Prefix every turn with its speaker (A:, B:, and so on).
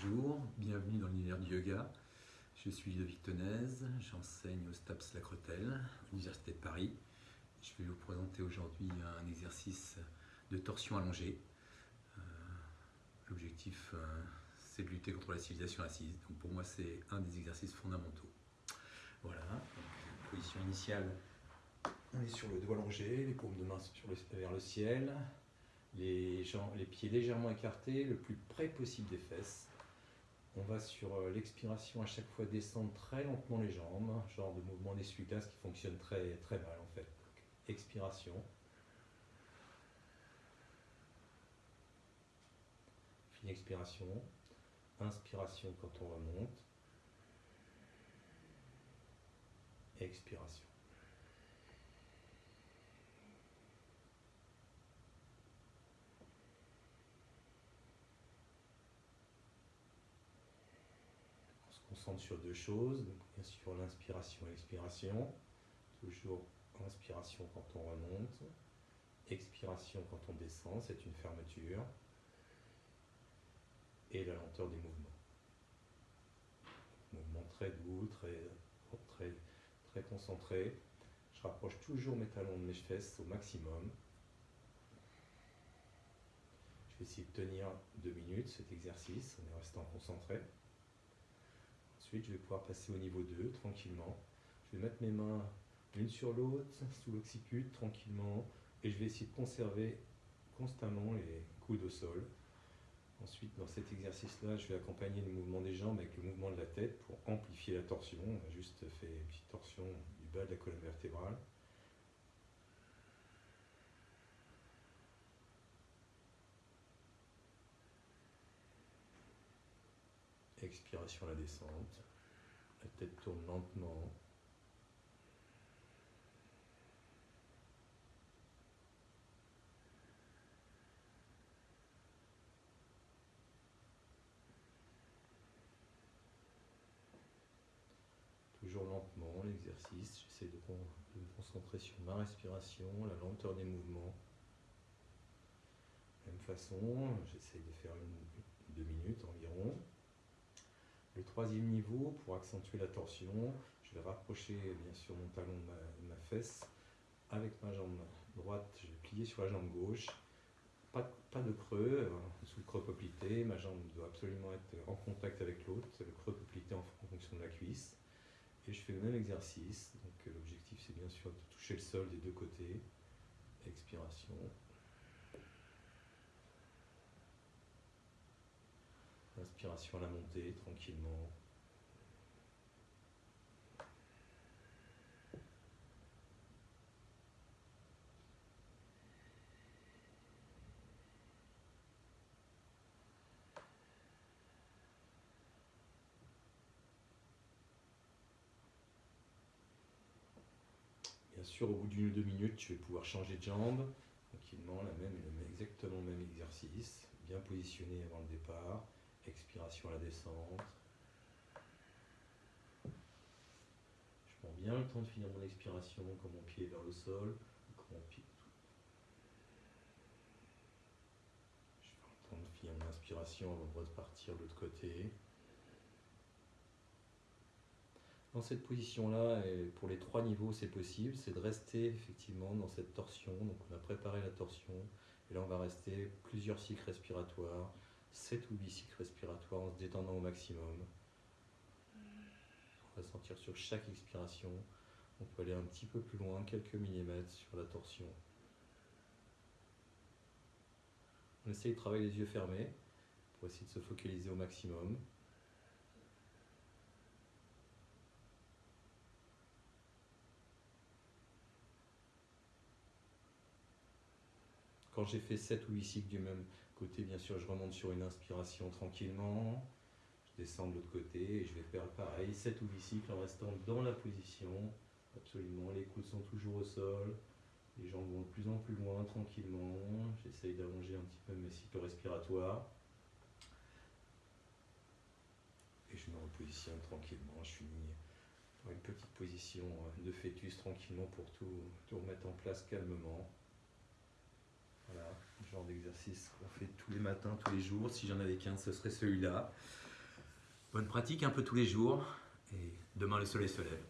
A: Bonjour, bienvenue dans l'univers du yoga. Je suis Ludovic Tenez, j'enseigne au STAPS La Crotelle, l'Université de Paris. Je vais vous présenter aujourd'hui un exercice de torsion allongée. Euh, l'objectif, euh, c'est de lutter contre la civilisation assise. Donc pour moi, c'est un des exercices fondamentaux. Voilà, position initiale. On est sur le doigt allongé, les paumes de main vers le ciel, les pieds légèrement écartés, le plus près possible des fesses. On va sur euh, l'expiration à chaque fois descendre très lentement les jambes, genre de mouvement d'essuie-glace qui fonctionne très, très mal en fait. expiration. Fine expiration. Inspiration quand on remonte. Expiration. Sur deux choses, bien sûr l'inspiration et l'expiration, toujours inspiration quand on remonte, expiration quand on descend, c'est une fermeture, et la lenteur des mouvements. Mouvement très doux, très, très, très concentré. Je rapproche toujours mes talons de mes fesses au maximum. Je vais essayer de tenir deux minutes cet exercice en restant concentré. Ensuite, je vais pouvoir passer au niveau 2 tranquillement. Je vais mettre mes mains l'une sur l'autre, sous l'occiput, tranquillement. Et je vais essayer de conserver constamment les coudes au sol. Ensuite, dans cet exercice-là, je vais accompagner le mouvement des jambes avec le mouvement de la tête pour amplifier la torsion. On a juste fait une petite torsion du bas de la colonne vertébrale. Expiration la descente. La tête tourne lentement. Toujours lentement l'exercice, j'essaie de, me concentrer sur ma respiration, la lenteur des mouvements. Même façon, j'essaie de faire une, deux minutes environ. Le troisième niveau, pour accentuer la torsion, je vais rapprocher bien sûr mon talon de ma, fesse avec ma jambe droite, je vais plier sur la jambe gauche. Pas, de creux, euh, sous le creux poplité, ma jambe doit absolument être en contact avec l'autre, le creux poplité en, en fonction de la cuisse. Et je fais le même exercice, donc euh, l'objectif c'est bien sûr de toucher le sol des deux côtés. Expiration. Inspiration à la montée, tranquillement. Bien sûr, au bout d'une ou deux minutes, je vais pouvoir changer de jambe, tranquillement, la même, exactement le même exercice, bien positionné avant le départ à la descente. Je prends bien le temps de finir mon expiration quand mon pied est vers le sol. mon pied... Je prends le temps de finir mon inspiration avant de repartir de l'autre côté. Dans cette position-là, pour les trois niveaux, c'est possible, c'est de rester effectivement dans cette torsion. Donc on a préparé la torsion, et là on va rester plusieurs cycles respiratoires, 7 ou 8 cycles respiratoires en se détendant au maximum. On va sentir sur chaque expiration. On peut aller un petit peu plus loin, quelques millimètres sur la torsion. On essaye de travailler les yeux fermés pour essayer de se focaliser au maximum. Quand j'ai fait 7 ou 8 cycles du même côté, bien sûr, je remonte sur une inspiration tranquillement. Je descends de l'autre côté et je vais faire pareil, 7 ou 8 cycles en restant dans la position. Absolument, les coudes sont toujours au sol. Les jambes vont de plus en plus loin tranquillement. J'essaye d'allonger un petit peu mes cycles respiratoires. Et je me repositionne tranquillement. Je finis dans une petite position de fœtus tranquillement pour tout, tout remettre en place calmement. D'exercice qu'on fait tous les matins, tous les jours. Si j'en avais qu'un, ce serait celui-là. Bonne pratique un peu tous les jours et demain le soleil se lève.